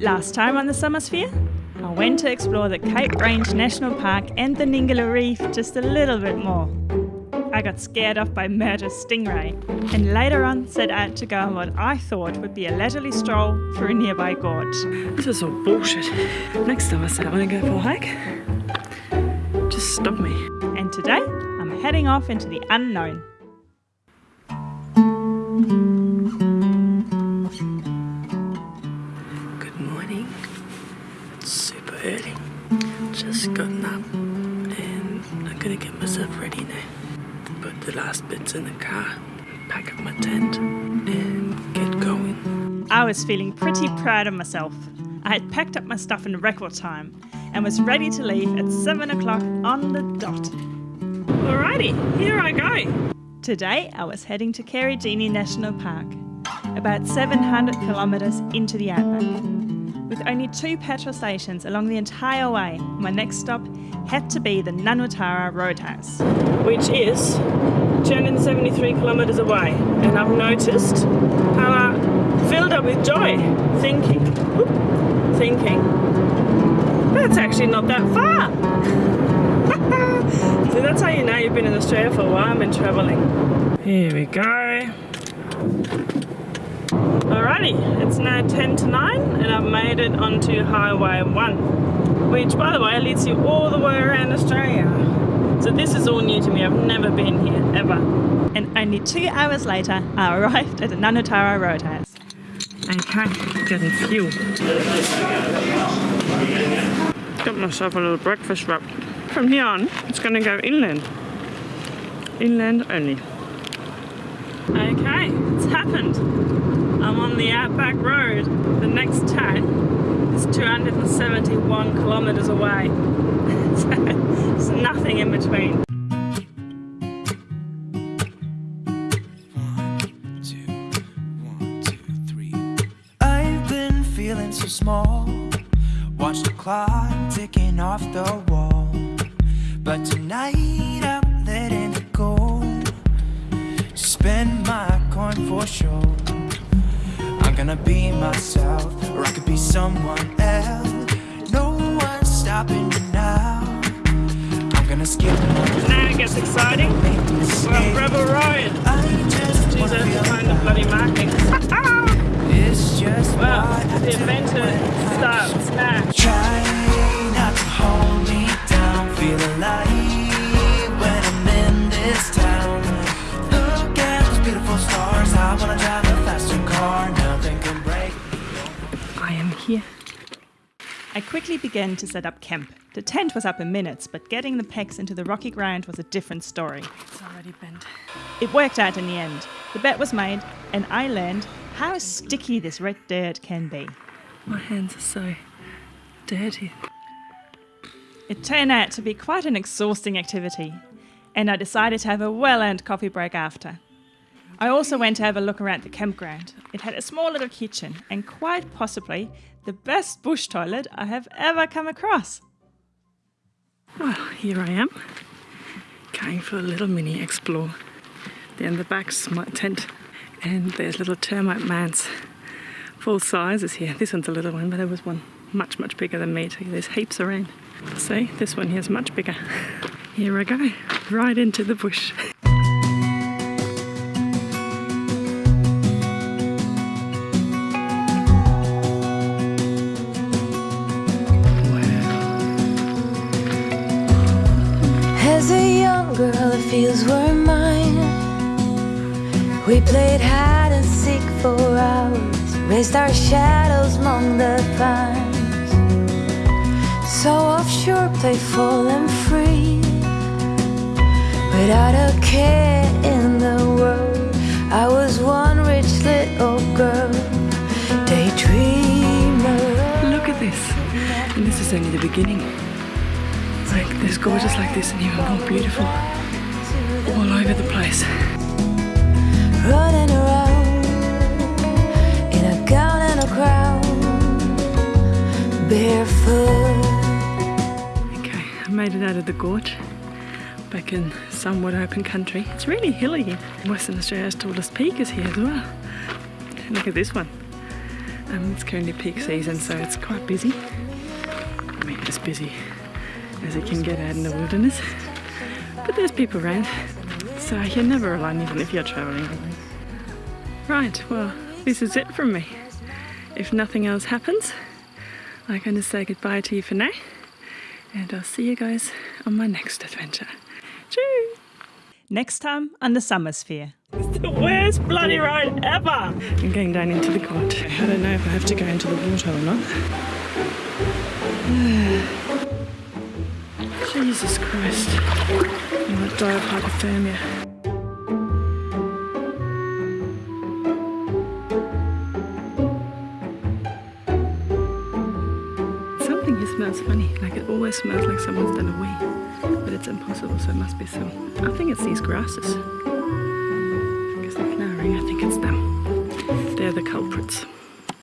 Last time on the Summersphere, I went to explore the Cape Range National Park and the Ningaloo Reef just a little bit more. I got scared off by murder stingray, and later on set out to go on what I thought would be a leisurely stroll through a nearby gorge. This is all bullshit. Next time I say I want to go for a hike, just stop me. And today, I'm heading off into the unknown. Early. Just gotten up and I'm gonna get myself ready now. Put the last bits in the car, pack up my tent, and get going. I was feeling pretty proud of myself. I had packed up my stuff in record time and was ready to leave at 7 o'clock on the dot. Alrighty, here I go. Today, I was heading to Karijini National Park, about 700 kilometres into the outback. With only two petrol stations along the entire way, my next stop had to be the Nanutarra Roadhouse. Which is 273 kilometres away. And I've noticed how I filled up with joy, thinking, whoop, thinking, that's actually not that far. so that's how you know you've been in Australia for a while and travelling. Here we go. It's now 10 to 9 and I've made it onto Highway 1, which by the way leads you all the way around Australia. So this is all new to me, I've never been here, ever. And only two hours later, I arrived at the Nanutarra Roadhouse. Okay, getting fuel. Got myself a little breakfast wrap. From here on, it's going to go inland. Inland only. Okay, it's happened. I'm on the Outback Road. The next town is 271 kilometres away. so there's nothing in between. I've been feeling so small. Watch the clock ticking off the wall. But tonight I'm letting it go. Spend my coin for sure. I'm be myself, or I could be someone else. No one's stopping me now. I'm gonna skip Now it gets exciting. make We're on mistakes. Rebel. I just wanna Jesus, the bloody marking. It's just Well, the adventure when starts now. Here. I quickly began to set up camp. The tent was up in minutes, but getting the pegs into the rocky ground was a different story. It's already bent. It worked out in the end. The bet was made, and I learned how sticky this red dirt can be. My hands are so dirty. It turned out to be quite an exhausting activity, and I decided to have a well earned coffee break after. I also went to have a look around the campground. It had a small little kitchen and quite possibly the best bush toilet I have ever come across. Well, here I am, going for a little mini explore. Down the back's my tent, and there's little termite mounds. Full sizes here. This one's a little one, but there was one much, much bigger than me. There's heaps around. See, this one here's much bigger. Here I go, right into the bush. Feels were mine. We played hide and seek for hours, raised our shadows among the pines. So offshore, playful and free, without a care in the world. I was one rich little girl, daydreamer. Look at this. And this is only the beginning. It's like, there's gorgeous like this and even more beautiful all over the place. running around in a gown and a crown, barefoot. Okay, I made it out of the gorge. Back in somewhat open country. It's really hilly here. Western Australia's tallest peak is here as well. Look at this one. Um, it's currently peak season, so it's quite busy. I mean, as busy as it can get out in the wilderness. But there's people around, so you're never alone, even if you're travelling alone. Right, well, this is it from me. If nothing else happens, I'm going to say goodbye to you for now, and I'll see you guys on my next adventure. Cheers! Next time on the Summer Sphere. It's the worst bloody ride ever! I'm going down into the gorge. I don't know if I have to go into the water or not. Jesus Christ. Of hypothermia. Something here smells funny. Like it always smells like someone's done a wee. But it's impossible, so it must be some. I think it's these grasses. Because they're flowering, I think it's them. They're the culprits.